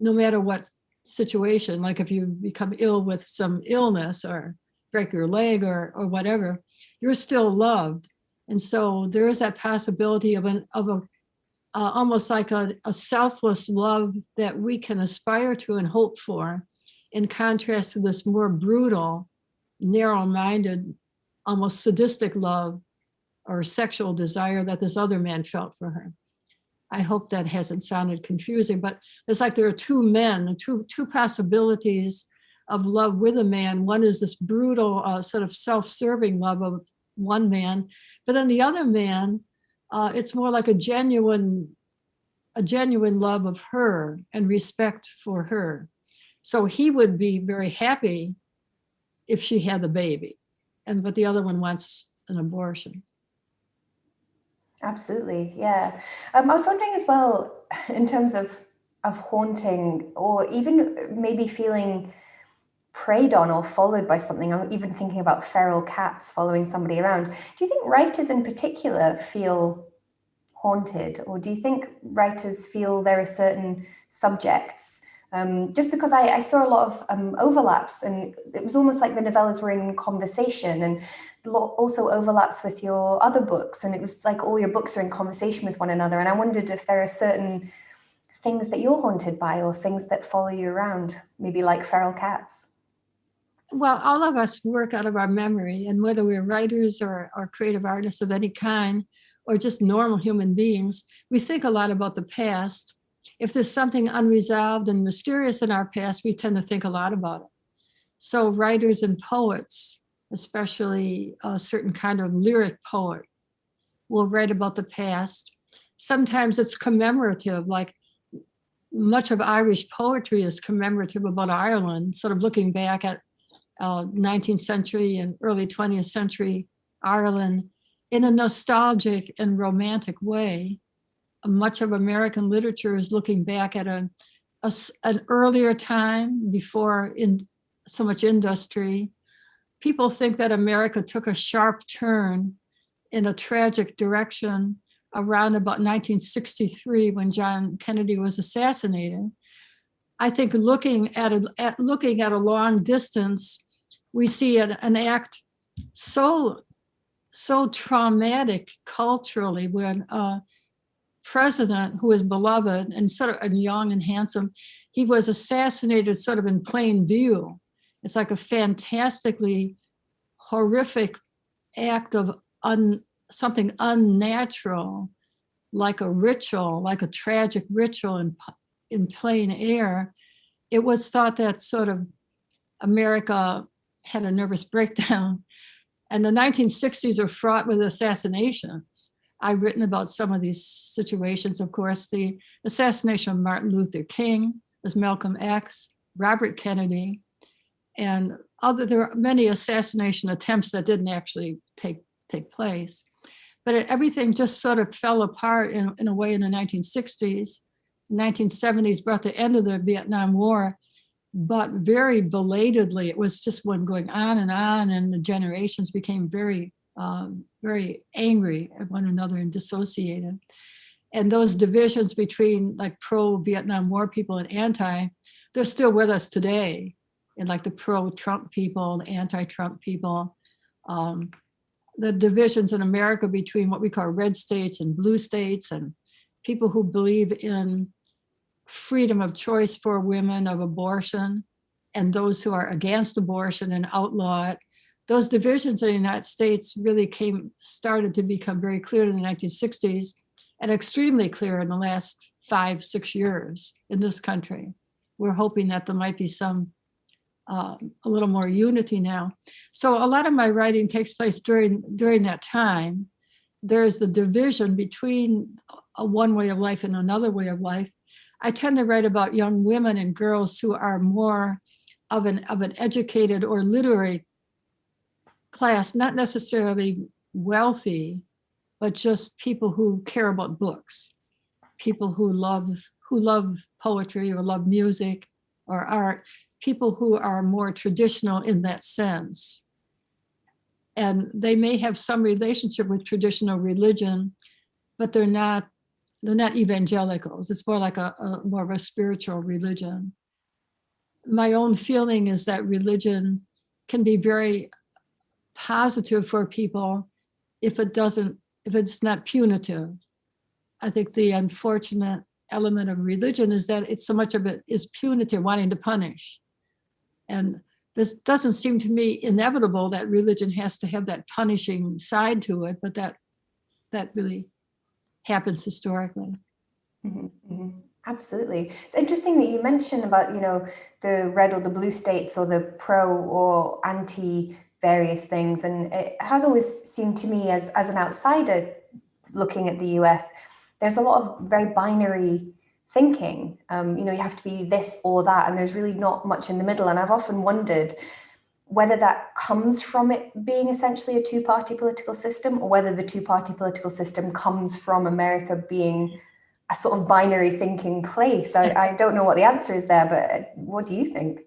No matter what situation, like if you become ill with some illness or break your leg or, or whatever, you're still loved. And so there is that possibility of an, of a, uh, almost like a, a selfless love that we can aspire to and hope for, in contrast to this more brutal, narrow-minded, almost sadistic love or sexual desire that this other man felt for her. I hope that hasn't sounded confusing, but it's like there are two men, two, two possibilities of love with a man. One is this brutal uh, sort of self-serving love of one man, but then the other man, uh, it's more like a genuine, a genuine love of her and respect for her. So he would be very happy if she had the baby, and but the other one wants an abortion. Absolutely, yeah. Um, I was wondering as well, in terms of of haunting, or even maybe feeling preyed on or followed by something. I'm even thinking about feral cats following somebody around. Do you think writers in particular feel haunted, or do you think writers feel there are certain subjects? Um, just because I, I, saw a lot of um, overlaps, and it was almost like the novellas were in conversation, and also overlaps with your other books and it was like all your books are in conversation with one another and I wondered if there are certain things that you're haunted by or things that follow you around maybe like feral cats well all of us work out of our memory and whether we're writers or, or creative artists of any kind or just normal human beings we think a lot about the past if there's something unresolved and mysterious in our past we tend to think a lot about it so writers and poets especially a certain kind of lyric poet will write about the past. Sometimes it's commemorative, like much of Irish poetry is commemorative about Ireland, sort of looking back at uh, 19th century and early 20th century Ireland in a nostalgic and romantic way. Much of American literature is looking back at a, a an earlier time before in so much industry people think that America took a sharp turn in a tragic direction around about 1963 when John Kennedy was assassinated. I think looking at a, at, looking at a long distance, we see an, an act so so traumatic culturally when a president who is beloved and sort of and young and handsome, he was assassinated sort of in plain view it's like a fantastically horrific act of un, something unnatural, like a ritual, like a tragic ritual in, in plain air. It was thought that sort of America had a nervous breakdown. And the 1960s are fraught with assassinations. I've written about some of these situations, of course, the assassination of Martin Luther King, as Malcolm X, Robert Kennedy, and other there are many assassination attempts that didn't actually take take place but it, everything just sort of fell apart in, in a way in the 1960s 1970s brought the end of the vietnam war but very belatedly it was just one going on and on and the generations became very um, very angry at one another and dissociated. And those divisions between like pro-vietnam war people and anti they're still with us today. And like the pro-Trump people, the anti-Trump people, um, the divisions in America between what we call red states and blue states and people who believe in freedom of choice for women of abortion and those who are against abortion and outlaw it. those divisions in the United States really came, started to become very clear in the 1960s and extremely clear in the last five, six years in this country. We're hoping that there might be some, uh, a little more unity now. So a lot of my writing takes place during, during that time. There's the division between a one way of life and another way of life. I tend to write about young women and girls who are more of an, of an educated or literary class, not necessarily wealthy, but just people who care about books, people who love who love poetry or love music or art, people who are more traditional in that sense. And they may have some relationship with traditional religion, but they're not they're not evangelicals. It's more like a, a more of a spiritual religion. My own feeling is that religion can be very positive for people if it doesn't, if it's not punitive. I think the unfortunate element of religion is that it's so much of it is punitive, wanting to punish. And this doesn't seem to me inevitable that religion has to have that punishing side to it, but that that really happens historically. Mhm, mhm. Absolutely. It's interesting that you mentioned about, you know, the red or the blue states or the pro or anti various things. And it has always seemed to me as, as an outsider looking at the US, there's a lot of very binary thinking. Um, you know, you have to be this or that, and there's really not much in the middle. And I've often wondered whether that comes from it being essentially a two-party political system or whether the two-party political system comes from America being a sort of binary thinking place. I, I don't know what the answer is there, but what do you think?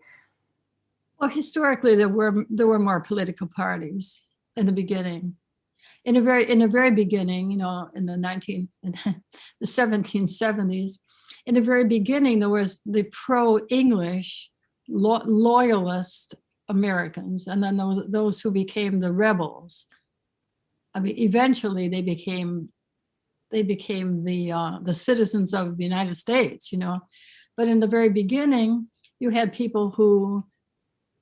Well, historically, there were there were more political parties in the beginning. In a very in the very beginning, you know, in the 19 in the 1770s, in the very beginning, there was the pro-English lo loyalist Americans, and then those, those who became the rebels. I mean, eventually they became they became the uh, the citizens of the United States, you know. But in the very beginning, you had people who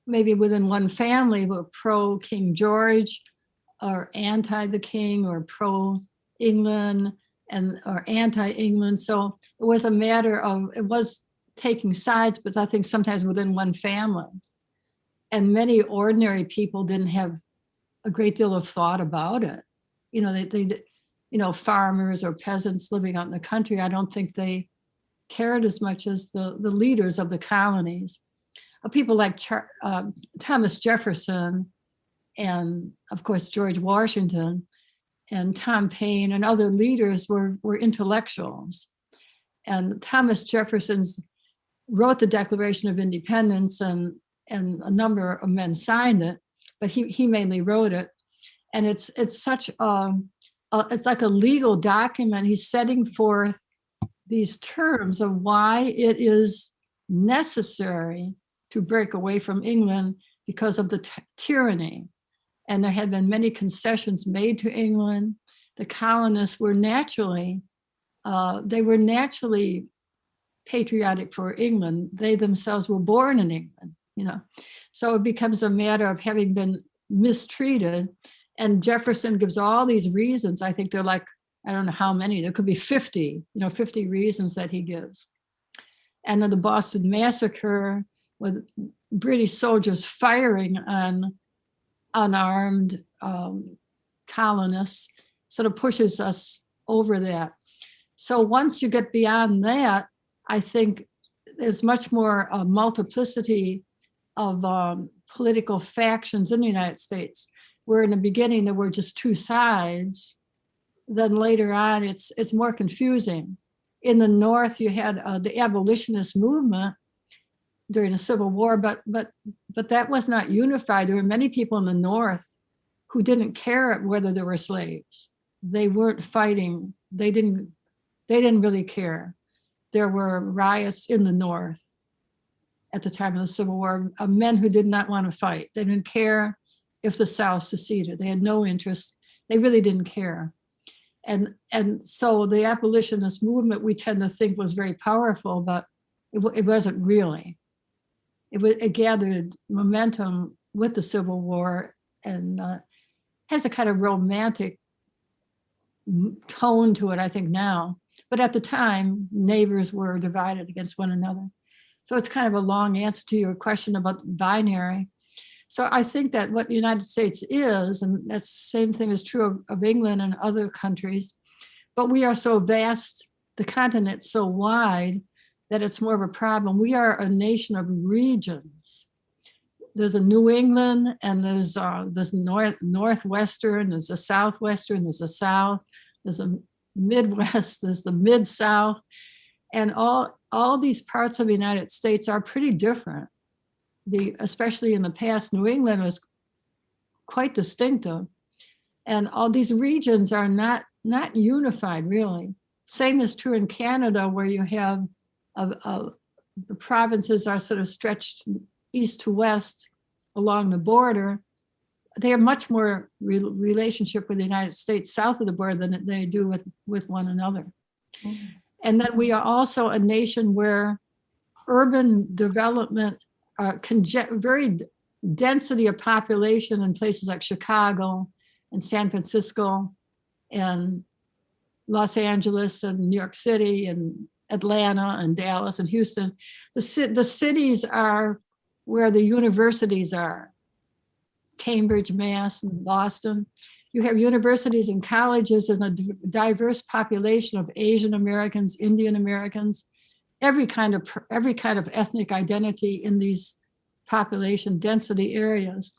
maybe within one family were pro King George or anti the king or pro England and or anti England. So it was a matter of it was taking sides, but I think sometimes within one family. And many ordinary people didn't have a great deal of thought about it. You know, they, they you know, farmers or peasants living out in the country, I don't think they cared as much as the, the leaders of the colonies uh, people like Char uh, Thomas Jefferson and of course George Washington and Tom Paine and other leaders were, were intellectuals. And Thomas Jefferson's wrote the Declaration of Independence and, and a number of men signed it, but he, he mainly wrote it. And it's, it's such a, a, it's like a legal document. He's setting forth these terms of why it is necessary to break away from England because of the tyranny. And there had been many concessions made to England. The colonists were naturally, uh, they were naturally patriotic for England. They themselves were born in England, you know. So it becomes a matter of having been mistreated. And Jefferson gives all these reasons. I think they're like, I don't know how many, there could be 50, you know, 50 reasons that he gives. And then the Boston Massacre, with British soldiers firing on unarmed um, colonists sort of pushes us over that. So once you get beyond that, I think there's much more uh, multiplicity of um, political factions in the United States, where in the beginning there were just two sides. Then later on, it's it's more confusing. In the North, you had uh, the abolitionist movement, during the Civil War, but but but that was not unified. There were many people in the North who didn't care whether there were slaves. They weren't fighting. They didn't they didn't really care. There were riots in the North at the time of the Civil War of men who did not want to fight. They didn't care if the South seceded. They had no interest. They really didn't care. And, and so the abolitionist movement we tend to think was very powerful, but it, it wasn't really it, it gathered momentum with the Civil War and uh, has a kind of romantic tone to it, I think now. But at the time, neighbors were divided against one another. So it's kind of a long answer to your question about binary. So I think that what the United States is, and that's same thing is true of, of England and other countries, but we are so vast, the continent so wide that it's more of a problem. We are a nation of regions. There's a New England and there's uh, there's North Northwestern, there's a Southwestern, there's a South, there's a Midwest, there's the Mid-South, and all all these parts of the United States are pretty different. The especially in the past, New England was quite distinctive, and all these regions are not not unified really. Same is true in Canada, where you have of, of the provinces are sort of stretched east to west along the border. They have much more re- relationship with the United States south of the border than they do with, with one another. Mm-hmm. And then we are also a nation where urban development, uh, very density of population in places like Chicago and San Francisco and Los Angeles and New York City and Atlanta and Dallas and Houston. The, ci- the cities are where the universities are. Cambridge, Mass, and Boston. You have universities and colleges and a diverse population of Asian Americans, Indian Americans, every kind of every kind of ethnic identity in these population density areas.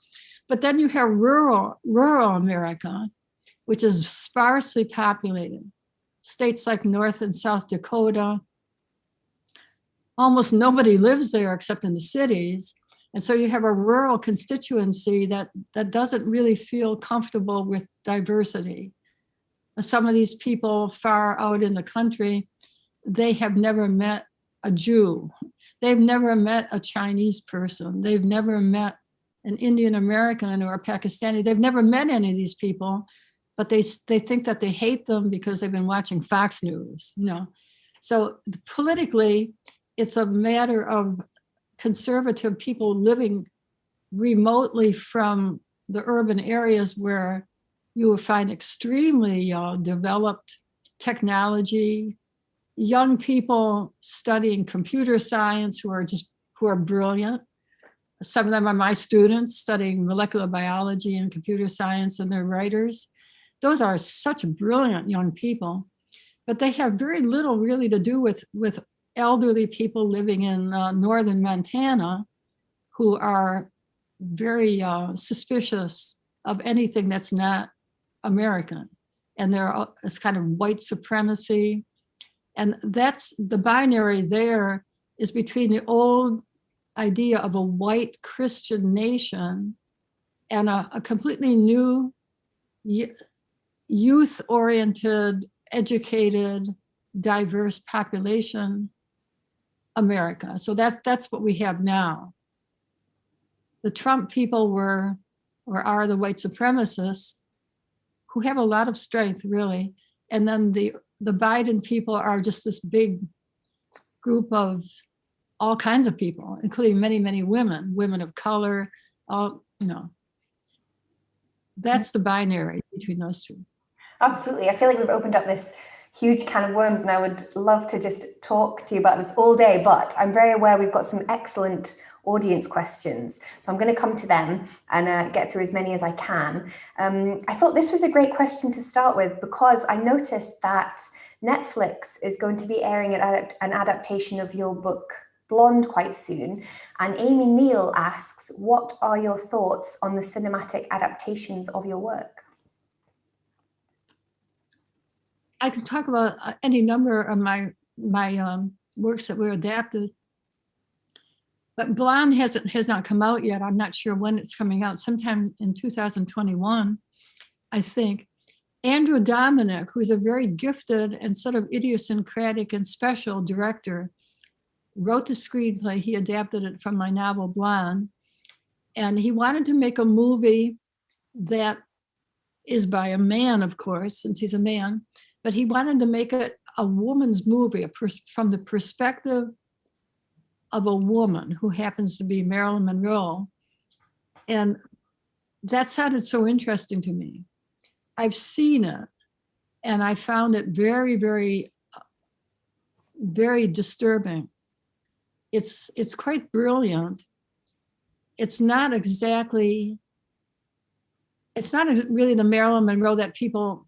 But then you have rural rural America, which is sparsely populated. States like North and South Dakota, almost nobody lives there except in the cities. And so you have a rural constituency that, that doesn't really feel comfortable with diversity. Some of these people far out in the country, they have never met a Jew. They've never met a Chinese person. They've never met an Indian American or a Pakistani. They've never met any of these people, but they, they think that they hate them because they've been watching Fox News, you know. So politically, it's a matter of conservative people living remotely from the urban areas where you will find extremely uh, developed technology, young people studying computer science who are just who are brilliant. Some of them are my students studying molecular biology and computer science, and they're writers. Those are such brilliant young people, but they have very little really to do with with elderly people living in uh, northern Montana who are very uh, suspicious of anything that's not American. And there is kind of white supremacy. And that's the binary there is between the old idea of a white Christian nation and a, a completely new youth oriented, educated, diverse population America. So that's that's what we have now. The Trump people were or are the white supremacists who have a lot of strength really. And then the the Biden people are just this big group of all kinds of people, including many, many women, women of color, all, you know. That's the binary between those two. Absolutely. I feel like we've opened up this huge can of worms and I would love to just talk to you about this all day, but I'm very aware we've got some excellent audience questions. So I'm going to come to them and uh, get through as many as I can. Um, I thought this was a great question to start with because I noticed that Netflix is going to be airing an, adapt- an adaptation of your book Blonde quite soon. And Amy Neal asks, what are your thoughts on the cinematic adaptations of your work? I can talk about uh, any number of my my um, works that were adapted. But Blonde hasn't has not come out yet. I'm not sure when it's coming out. Sometime in 2021, I think. Andrew Dominik, who's a very gifted and sort of idiosyncratic and special director, wrote the screenplay. He adapted it from my novel Blonde, and he wanted to make a movie that is by a man, of course, since he's a man, but he wanted to make it a woman's movie from the perspective of a woman who happens to be Marilyn Monroe. And that sounded so interesting to me. I've seen it and I found it very, very, very disturbing. It's, it's quite brilliant. It's not exactly, it's not really the Marilyn Monroe that people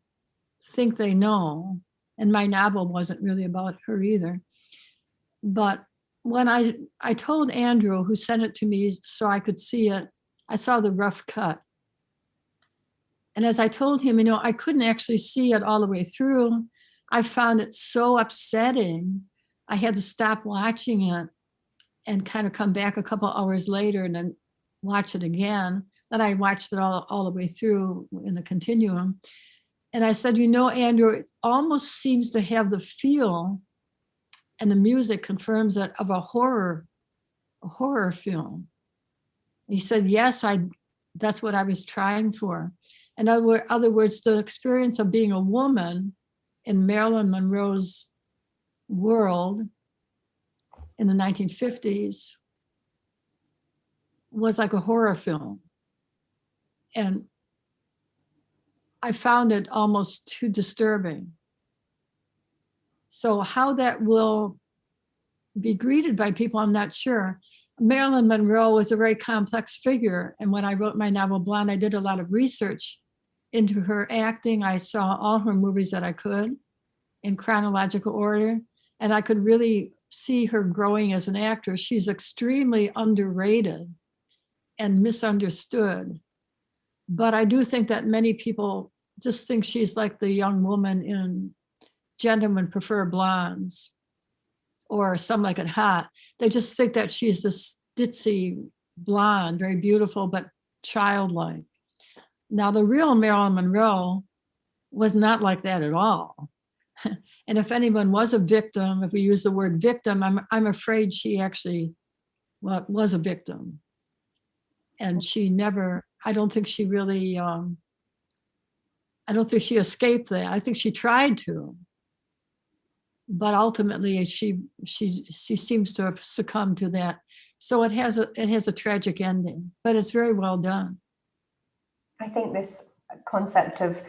think they know. And my novel wasn't really about her either. But when I, I told Andrew, who sent it to me so I could see it, I saw the rough cut. And as I told him, you know, I couldn't actually see it all the way through. I found it so upsetting. I had to stop watching it and kind of come back a couple hours later and then watch it again. Then I watched it all, all the way through in a continuum. And I said, you know, Andrew, it almost seems to have the feel, and the music confirms it, of a horror, a horror film. He said, yes, I, that's what I was trying for. In other, other words, the experience of being a woman in Marilyn Monroe's world in the 1950s was like a horror film. And I found it almost too disturbing. So how that will be greeted by people, I'm not sure. Marilyn Monroe was a very complex figure. And when I wrote my novel Blonde, I did a lot of research into her acting. I saw all her movies that I could in chronological order. And I could really see her growing as an actress. She's extremely underrated and misunderstood. But I do think that many people just think she's like the young woman in Gentlemen Prefer Blondes or Some Like It Hot. They just think that she's this ditzy blonde, very beautiful, but childlike. Now, the real Marilyn Monroe was not like that at all. and if anyone was a victim, if we use the word victim, I'm, I'm afraid she actually well, was a victim. And she never, I don't think she really, um, I don't think she escaped that. I think she tried to. But ultimately she she she seems to have succumbed to that. So it has a it has a tragic ending, but it's very well done. I think this concept of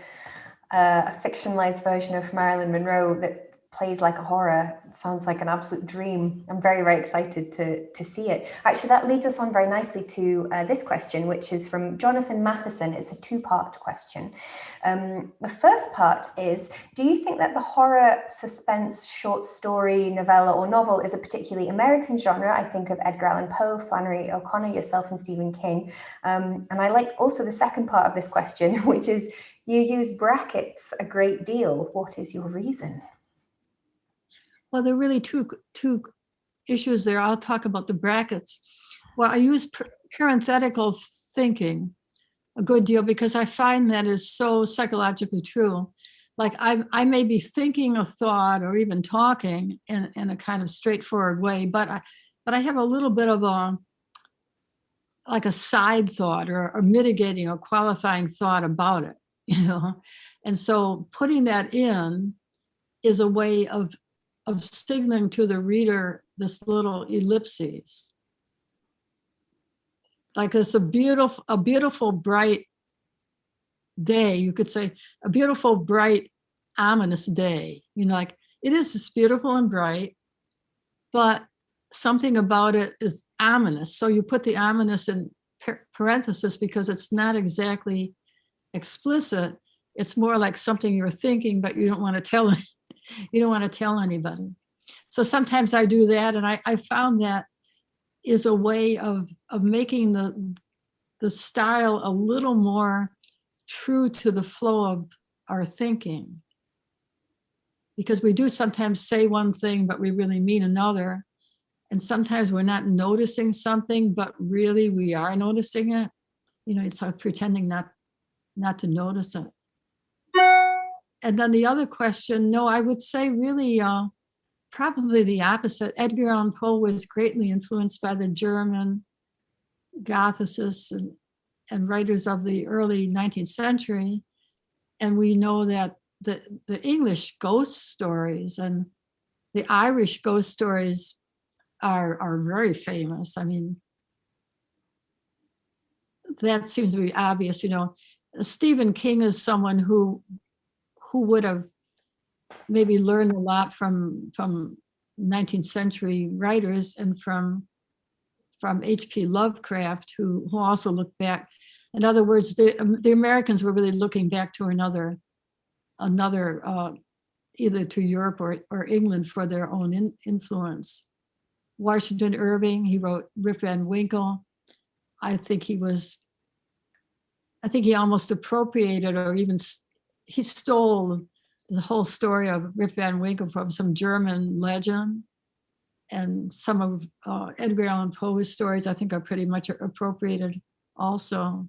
uh, a fictionalized version of Marilyn Monroe that plays like a horror sounds like an absolute dream. I'm very, very excited to, to see it. Actually, that leads us on very nicely to uh, this question, which is from Jonathan Matheson. It's a two-part question. Um, the first part is, do you think that the horror, suspense, short story, novella or novel is a particularly American genre? I think of Edgar Allan Poe, Flannery O'Connor, yourself and Stephen King. Um, and I like also the second part of this question, which is, you use brackets a great deal. What is your reason? Well, there are really two, two issues there. I'll talk about the brackets. Well, I use parenthetical thinking a good deal because I find that is so psychologically true. Like I, I may be thinking a thought or even talking in, in a kind of straightforward way, but I, but I have a little bit of a, like a side thought or a mitigating or qualifying thought about it, you know? And so putting that in is a way of of signaling to the reader this little ellipses. Like it's a beautiful, a beautiful bright day. You could say a beautiful, bright, ominous day. You know, like it is just beautiful and bright, but something about it is ominous. So you put the ominous in parenthesis because it's not exactly explicit. It's more like something you're thinking, but you don't want to tell you don't want to tell anybody. So sometimes I do that and I, I found that is a way of, of making the, the style a little more true to the flow of our thinking. Because we do sometimes say one thing, but we really mean another. And sometimes we're not noticing something, but really we are noticing it. You know, it's like pretending not, not to notice it and then the other question, no, I would say really uh, probably the opposite. Edgar Allan Poe was greatly influenced by the German Gothicists and, and writers of the early 19th century. And we know that the, the English ghost stories and the Irish ghost stories are, are very famous. I mean, that seems to be obvious, you know. Stephen King is someone who, who would have maybe learned a lot from, from 19th century writers and from, from H.P. Lovecraft, who, who also looked back. In other words, the, um, the Americans were really looking back to another, another, uh, either to Europe or, or England for their own in- influence. Washington Irving, he wrote Rip Van Winkle. I think he was, I think he almost appropriated or even, he stole the whole story of Rip Van Winkle from some German legend. And some of uh, Edgar Allan Poe's stories, I think are pretty much appropriated also.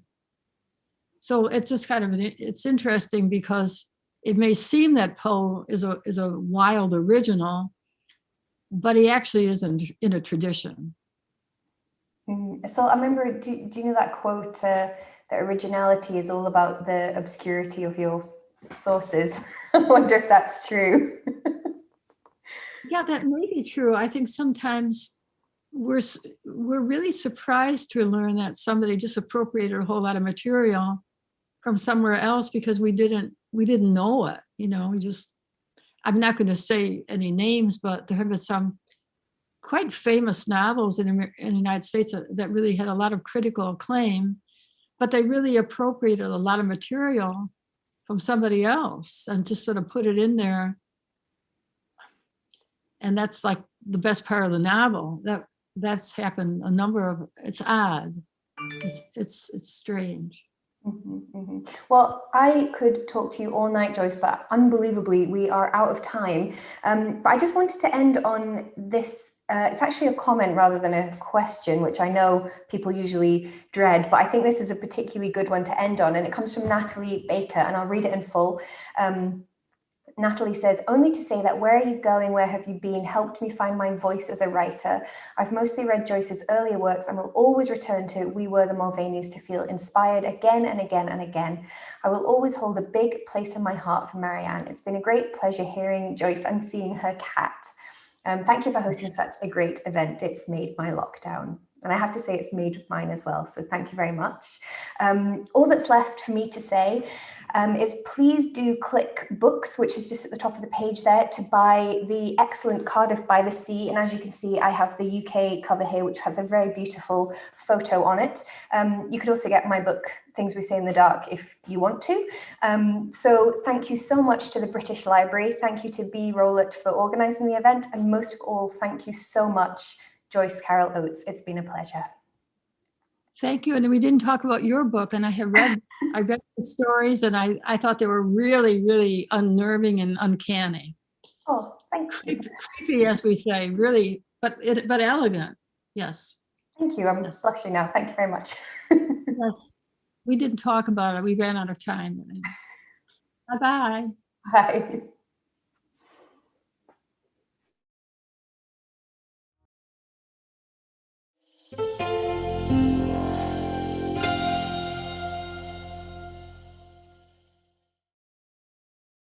So it's just kind of, an it's interesting because it may seem that Poe is a, is a wild original, but he actually isn't in a tradition. Mm, So I remember, do, do you know that quote, uh, that originality is all about the obscurity of your sources? I wonder if that's true. Yeah, that may be true. I think sometimes we're, we're really surprised to learn that somebody just appropriated a whole lot of material from somewhere else because we didn't, we didn't know it, you know, we just, I'm not going to say any names, but there have been some quite famous novels in, in the United States that, that really had a lot of critical acclaim, but they really appropriated a lot of material from somebody else and just sort of put it in there and that's like the best part of the novel that that's happened a number of it's odd it's it's it's strange Mhm, mhm. Well, I could talk to you all night, Joyce, but unbelievably, we are out of time. Um, but I just wanted to end on this. Uh, it's actually a comment rather than a question, which I know people usually dread, but I think this is a particularly good one to end on. And it comes from Natalie Baker, and I'll read it in full. Um, Natalie says, only to say that where are you going, where have you been, helped me find my voice as a writer. I've mostly read Joyce's earlier works and will always return to We Were the Mulvaneys to feel inspired again and again and again. I will always hold a big place in my heart for Marianne. It's been a great pleasure hearing Joyce and seeing her cat. Um, thank you for hosting such a great event. It's made my lockdown. And I have to say, it's made mine as well. So thank you very much. Um, all that's left for me to say um, is please do click books, which is just at the top of the page there, to buy the excellent Cardiff by the Sea. And as you can see, I have the UK cover here, which has a very beautiful photo on it. Um, you could also get my book, Things We Say in the Dark, if you want to. Um, so thank you so much to the British Library. Thank you to B. Rowlett for organising the event. And most of all, thank you so much, Joyce Carol Oates. It's been a pleasure. thank you and we didn't talk about your book and i have read i read the stories and i i thought they were really really unnerving and uncanny Oh, thank you. creepy, creepy as we say really but it but elegant yes Thank you. I'm Yes. blushing now. Thank you very much. yes we didn't talk about it we ran out of time bye bye Bye.